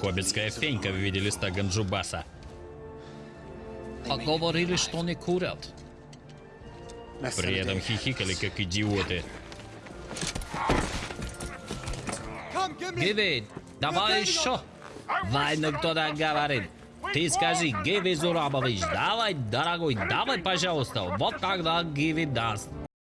Хоббитская фенька в виде листа ганджубаса. А говорили, что не курят. При этом хихикали, как идиоты. Гиви, давай еще. Вайну кто-то говорит. Ты скажи, Гиви Зурабович, давай, дорогой, давай, пожалуйста. Вот тогда Гиви даст.